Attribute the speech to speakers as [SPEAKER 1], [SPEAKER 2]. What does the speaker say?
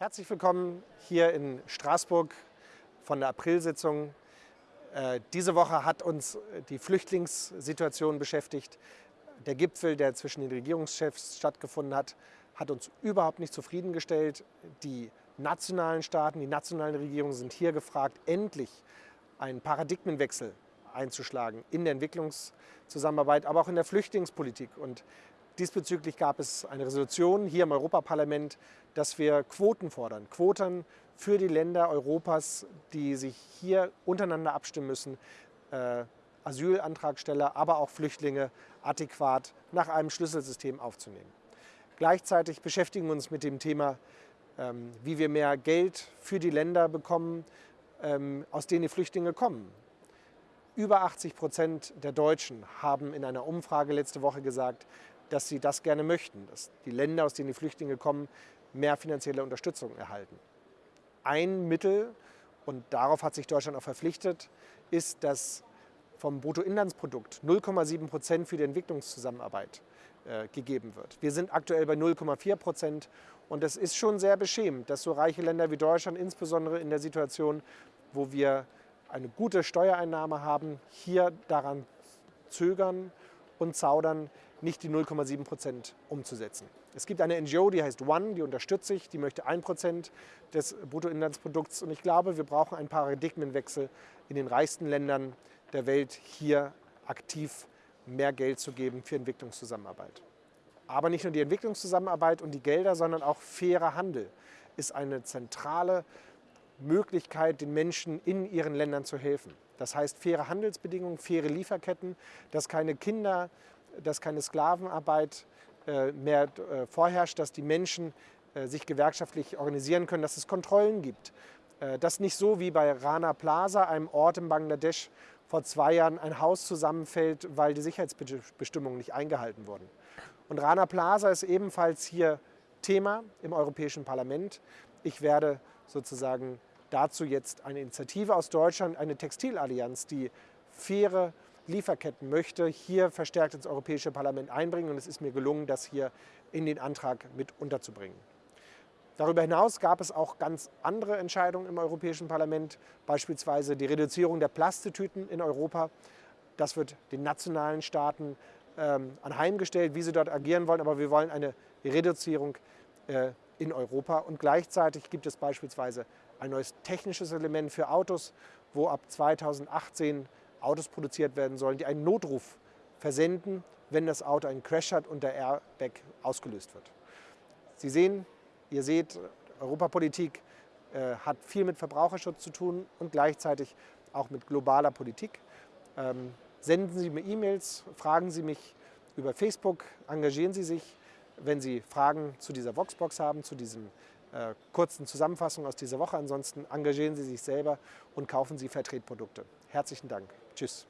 [SPEAKER 1] Herzlich willkommen hier in Straßburg von der Aprilsitzung. Äh, diese Woche hat uns die Flüchtlingssituation beschäftigt. Der Gipfel, der zwischen den Regierungschefs stattgefunden hat, hat uns überhaupt nicht zufriedengestellt. Die nationalen Staaten, die nationalen Regierungen sind hier gefragt, endlich einen Paradigmenwechsel einzuschlagen in der Entwicklungszusammenarbeit, aber auch in der Flüchtlingspolitik. Und Diesbezüglich gab es eine Resolution hier im Europaparlament, dass wir Quoten fordern. Quoten für die Länder Europas, die sich hier untereinander abstimmen müssen, äh, Asylantragsteller, aber auch Flüchtlinge adäquat nach einem Schlüsselsystem aufzunehmen. Gleichzeitig beschäftigen wir uns mit dem Thema, ähm, wie wir mehr Geld für die Länder bekommen, ähm, aus denen die Flüchtlinge kommen. Über 80 Prozent der Deutschen haben in einer Umfrage letzte Woche gesagt, dass sie das gerne möchten, dass die Länder, aus denen die Flüchtlinge kommen, mehr finanzielle Unterstützung erhalten. Ein Mittel, und darauf hat sich Deutschland auch verpflichtet, ist, dass vom Bruttoinlandsprodukt 0,7 Prozent für die Entwicklungszusammenarbeit äh, gegeben wird. Wir sind aktuell bei 0,4 Prozent und das ist schon sehr beschämend, dass so reiche Länder wie Deutschland, insbesondere in der Situation, wo wir eine gute Steuereinnahme haben, hier daran zögern und zaudern, nicht die 0,7 Prozent umzusetzen. Es gibt eine NGO, die heißt One, die unterstützt sich, die möchte 1 Prozent des Bruttoinlandsprodukts. Und ich glaube, wir brauchen einen Paradigmenwechsel in den reichsten Ländern der Welt, hier aktiv mehr Geld zu geben für Entwicklungszusammenarbeit. Aber nicht nur die Entwicklungszusammenarbeit und die Gelder, sondern auch fairer Handel ist eine zentrale Möglichkeit, den Menschen in ihren Ländern zu helfen. Das heißt faire Handelsbedingungen, faire Lieferketten, dass keine Kinder, dass keine Sklavenarbeit äh, mehr äh, vorherrscht, dass die Menschen äh, sich gewerkschaftlich organisieren können, dass es Kontrollen gibt. Dass nicht so wie bei Rana Plaza, einem Ort in Bangladesch, vor zwei Jahren ein Haus zusammenfällt, weil die Sicherheitsbestimmungen nicht eingehalten wurden. Und Rana Plaza ist ebenfalls hier Thema im Europäischen Parlament. Ich werde sozusagen dazu jetzt eine Initiative aus Deutschland, eine Textilallianz, die faire Lieferketten möchte, hier verstärkt ins Europäische Parlament einbringen. Und es ist mir gelungen, das hier in den Antrag mit unterzubringen. Darüber hinaus gab es auch ganz andere Entscheidungen im Europäischen Parlament, beispielsweise die Reduzierung der Plastetüten in Europa. Das wird den nationalen Staaten ähm, anheimgestellt, wie sie dort agieren wollen, aber wir wollen eine Reduzierung äh, in Europa. Und gleichzeitig gibt es beispielsweise ein neues technisches Element für Autos, wo ab 2018 Autos produziert werden sollen, die einen Notruf versenden, wenn das Auto einen Crash hat und der Airbag ausgelöst wird. Sie sehen, ihr seht, Europapolitik äh, hat viel mit Verbraucherschutz zu tun und gleichzeitig auch mit globaler Politik. Ähm, senden Sie mir E-Mails, fragen Sie mich über Facebook, engagieren Sie sich. Wenn Sie Fragen zu dieser Voxbox haben, zu diesen äh, kurzen Zusammenfassung aus dieser Woche. Ansonsten engagieren Sie sich selber und kaufen Sie Vertretprodukte. Herzlichen Dank. Tschüss.